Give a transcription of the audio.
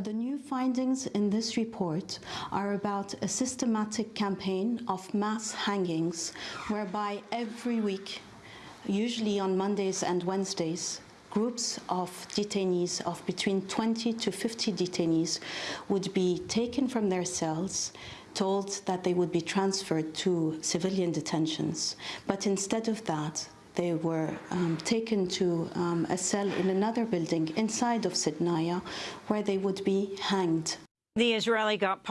The new findings in this report are about a systematic campaign of mass hangings whereby every week, usually on Mondays and Wednesdays, groups of detainees of between 20 to 50 detainees would be taken from their cells told that they would be transferred to civilian detentions. But instead of that they were um, taken to um, a cell in another building inside of Sidnaya where they would be hanged. The Israeli got